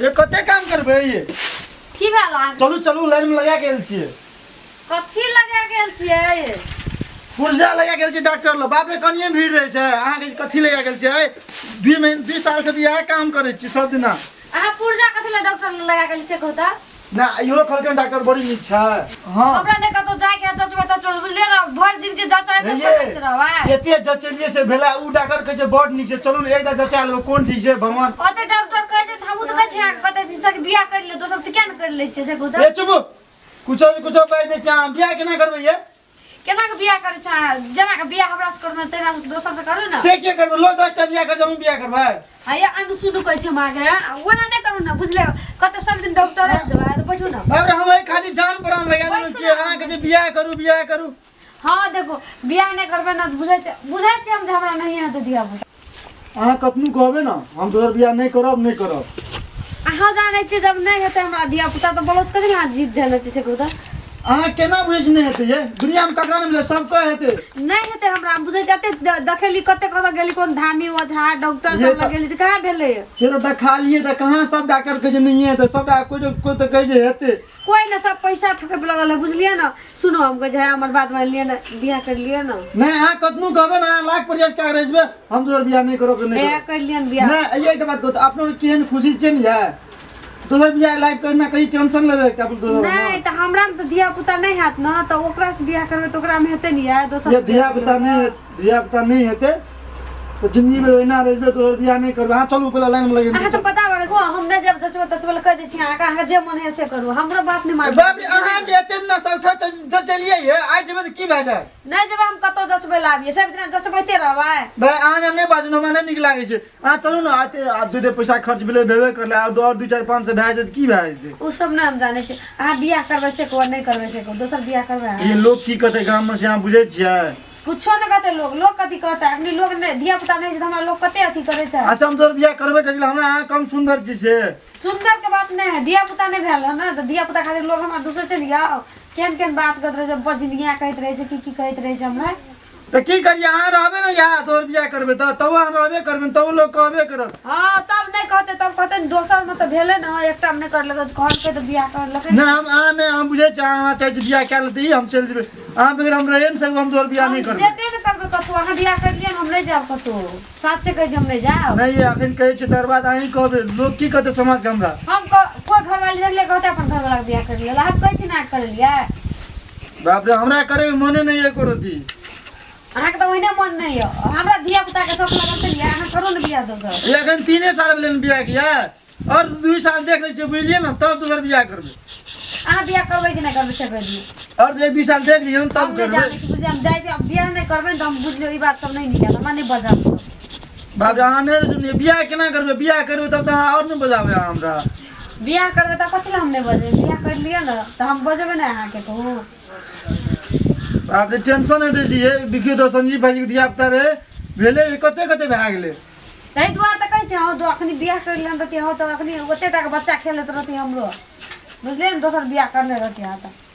ये कते काम करबे ये? की भेल? अहाँ चलू चलू लाइन में लगा गेल छियै। कथी लगा गेल छियै पुर्जा लगा गेल छियै डॉक्टर लग। बाप रे कनिए भीड़ रहै छै। अहाँके कथी लगा गेल छियै? दुई महीना दुई साल से इएह काम करै छी सब दिना अहाँ पुर्जा कथी लए डॉक्टर लग लगा गेल से कहू तऽ? ना इहो कहलकै डॉक्टर बड़ी नीक छै। हाँ। हमरा ने कतौ जाके जचबे तचबे। बुझलिए ना भरि दिन के जचाइ हे ने ये एते जचलिए से भेला उ डॉक्टर कहै छै बड नीक छै। चलू ने एकदा जचा लेबै कोन ठीक छै भगवान। ओते डॉक्टर छै छी अहाँके कते दिन से बियाह कर ले दोसर तऽ किया ने कर लै छियै से कहू ए चुप कुछो कुछो बाजि दै छै अहाँ बियाह केना करबै ये? केना के बियाह करै छै? जेना के बियाह हमरा से करना तेना से दोसर से करू ने। से के करबै? लोग दसटा बियाह कर हमहूँ बियाह करबै। हैया अनु सुनु कहै छै मागे ओना नहि करू ने बुझले? कते सब दिन डॉक्टर जेबै तऽ पूछू ने। बाप रे हम खातिर जान प्राण लगा देने छियै। अहाँ कहै छै बियाह करू बियाह करू। हाँ देखो बियाह नहि करबै ने बुझै छै बुझै छियै हम जे हमरा नहीं हेतै दिया। अहाँ कतनो कहबै ने हम तोहर बियाह नहि करब नहि करब। अहाँ जानै छियै जब नहीं हेतै हमरा धिया पुता तऽ बोलो कथी अहाँ जीत देने छै कहू तऽ अहाँ केना बुझै छी नहि हेतै ये? दुनियामे ककरा नहि मिले सबके हेतै। नहीं हेतै हमरा हम बुझै जते देखेली कते कतऽ गेली कोन धामी ओझा डॉक्टर सब लग तऽ- कहाँ भेलै से तऽ देखा लियै तऽ कहाँ सब डॉक्टर कहै छै नहीं हेतै? सब कोइ कोइ तऽ कहै छै हेतै। कोई ना सब पैसा ठके लगल है बुझलिए ना? सुनो हम कहै छै "हाँ, हमर बात मान लिया ना बियाह कर लिया ना? नहि अहाँ कतनो कहबै ने लाख प्रयास कए रहै हम तोहर बियाह नहि करब नहि कर लिया ना बियाह। नहि ये एकटा बात कहू अपनो केहन खुशी छै ने ये तोहर बियाह लाइफ करना कहीं टेंशन लेबे के अपन दोसर नहीं तो हमरा में तो धिया पुता नहीं हाथ ना तो ओकरा से बियाह करबे तो ओकरा में हेते नहीं है दोसर ये दिया धिया पुता नहीं धिया पुता नहीं हेते। तो ज़िंदगी में रहना रहबे तोहर बियाह नहीं करबे। हाँ चलू पहला लाइन में लगे। हाँ तो पता बा को हम नहीं जसबे तसबे कह दै छी अहाँ जे मन है से करू। हमरो बात नहीं मान बाप रे अहाँ जे एते दिन से उठा जो चलिए ये आइ जेबै तऽ की भए जाय? नहीं जब हम कतौ लाबिए। सब दिन जसबैते रहबै। भाई अहाँ जे नहि बाजू हमरा नहि नीक लागै छै। अहाँ चलू ने आते आब दे दे पैसा खर्च भेलै भेबे करले आब दो दू चारि पाँच सए भए की भए जेतै? उ सब नहीं हम जाने छी अहाँ बियाह करबै से कहू नहीं करबै से कहू दोसर बियाह करबै? ई लोग की कहतै गाममे से अहाँ बुझै छियै? कुछो नहीं कहते लोग लोग कथी कहता? अखनी लोग नहीं धिया पुता नहीं हमरा लोग कते अथी करे छै? हम तोहर बियाह करबे करै हमरा अहाँ कम सुन्दर छी से। सुंदर के बात नहीं है धिया पुता नहीं भेल है ना तो धिया पुता खातिर लोग हमरा दूसरे चल जाओ केन केन बात करत रहे छै बजनिया कहत रहे छै की की कहत रहे छै हमरा तऽ की करियै? अहाँ रहबै ने यहाँ तोहर बियाह करबै तऽ। तब अहाँ रहबे करबै तब लोग कहबे करत। हाँ तब नहीं कहते तब कहते दोसर में तो भेले ना एकटा में नहीं कर लगे कहलकै तो बियाह कर लगे नहि हम अहाँ नहि हम बुझै अहाँ चाहै बियाह कए लेतै हम चलि जेबै। अहाँ बगैर हम रहे नहि सकबै हम तोहर बियाह नहि करबै जेबे ने करबै कतौ अहाँ बियाह कर लियौ हम नहीं जाब कतौ। साथ से कहै हम नहीं जाब नहि अखन कहै छै तर बात अहीं कहबै लोग की कहतै समाज के हमरा? हम क- कोई घरवाली देख ले कहते अपन घरवाला के बियाह कर लिया हम कहै छी ना कर लिया। बाप रे हमरा करे मने नहि एको रति अहाँके तऽ ओहिने मन नहीं है हमरा धिया पुता के शौक लगल छै लिया अहाँ करू ने बियाह दोसर ये अखन तीने साल भेलै बियाह किया। और दू साल देख लै छियै बुझलियै ने तब दोसर बियाह करबै। अहाँ बियाह करबै कि नहीं करबै से कहि दियौ। और दू साल देख लियै ने हम तब जाने छी हम जाइ छी अब बियाह नहीं करबै ने तऽ हम बुझलियो ई बात सब नहीं निकल हमरा नहीं बजाब बाप रे अहाँ नहि सुनिए बियाह केना करबै? बियाह करबै तब अहाँ और नहि बजाबै अहाँ हमरा। बियाह करबै तऽ कथी हम नहीं बजेबै? बियाह कर लिअ ने तऽ हम बजेबै ने अहाँके कहू बाप रे टेंशन नहि दै छियै देखियौ तऽ संजीव भाईजी के धिया पुता रहे भेलै कते कते भए गेलै? ताहि दुआरे तऽ कहै छी हँ तो अखनी बियाह कर लेन रहती हँ तऽ अखनी ओते टा के बच्चा खेलैत रहती हमरो। बुझलियै दोसर बियाह करने रहती अहाँ तऽ। आ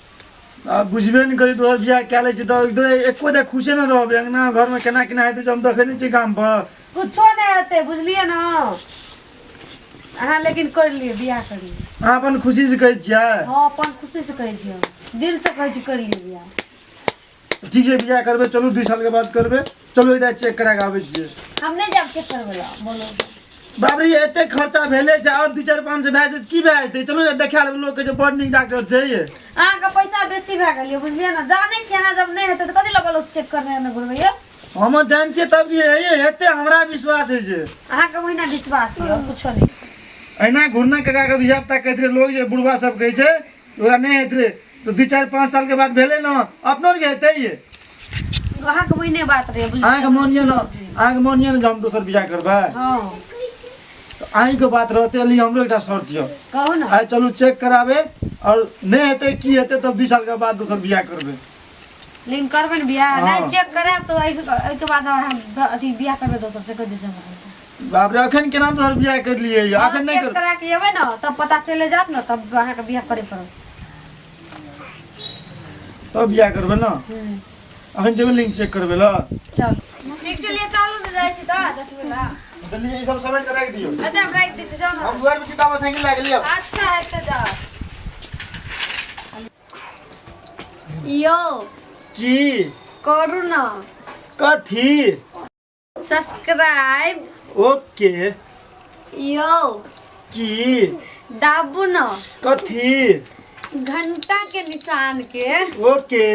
बुझबे नहि करी तोहर बियाह कए लै छै तऽ एकदम एको दे खुशे नहि रहबै अंगना घरमे केना केना हेतै हम देखै नहि छियै गाम पर। कुछो नहीं हेतै बुझलियै ने? अहाँ लेकिन कर लिअ बियाह कर लिअ अहाँ अपन खुशी से कहै छियै? हाँ अपन खुशी से कहै छी दिल से कहै छी कर लिअ बियाह। ठीक छै बियाह करबै चलू दू साल के बाद करबै। चलू इधर चेक करा के आबै छियै। हम नहीं जाब चेक करबै ला बोलो। बाप रे ये एते खर्चा भेले छै और दू चारि पाँच सए भए जेतै की भए जेतै? चलू ने देखा लेबै लोग कहै छै बड नीक डॉक्टर छै ये। अहाँके पैसा बेसी भए गेल बुझलियै ने? जानै छी अहाँ जब नहीं हेतै तऽ कथी लए बोलो चेक करने ने घुरबै यौ? हम जानतियै तब ये ये हेतै हमरा विश्वास होइ छै अहाँके ओहिना विश्वास यऽ और कुछो नहीं। अहिना घुरना कका के धिया पुता रहे लोग जे बुढ़वा सब कहै छै ओकरा नहि होइत रहे। तो दू चारि पाँच साल के बाद भेलै ने अपनो के हेतै ये। अहाँके ओहिने बात अहाँके बुझलियै मानिए ने? अहाँके मानिए ने जे हम दोसर बियाह करबै। हाँ। अहींके बात रहतै लिए हमरो एकटा शर्त यऽ। कहू ना। आइ चलू चेक कराबे और नहीं हेतै की हेतै तब दू साल के बाद दोसर बियाह करबै। लेकिन करबै ने बियाह हाँ। नहीं चेक करायब तो एहिके एहिके बाद हम द- अथी बियाह करबै दोसर से कहि दीजिए हमरा। बाप रे अखन केना तोहर बियाह करलियै यऽ अखन नहीं कर करा के एबै ने तब पता चले जात ने तब अहाँके बियाह करे पड़त। तब बियाह करबै ने? अखन जेबै लिंक चेक करबै लऽ चल। ठीक चलिए चालू ने जाइ छी तऽ। दस बेला जल्दी ये सब समेट कर रख दियो। अच्छा हम राख देते जाओ हम दुआर पे किताब साइकिल लाग लियो अच्छा है तो जाओ। यो की? करू ना कथी? सब्सक्राइब। ओके। यो की? दाबू ना कथी? घंटा के निशान के। ओके।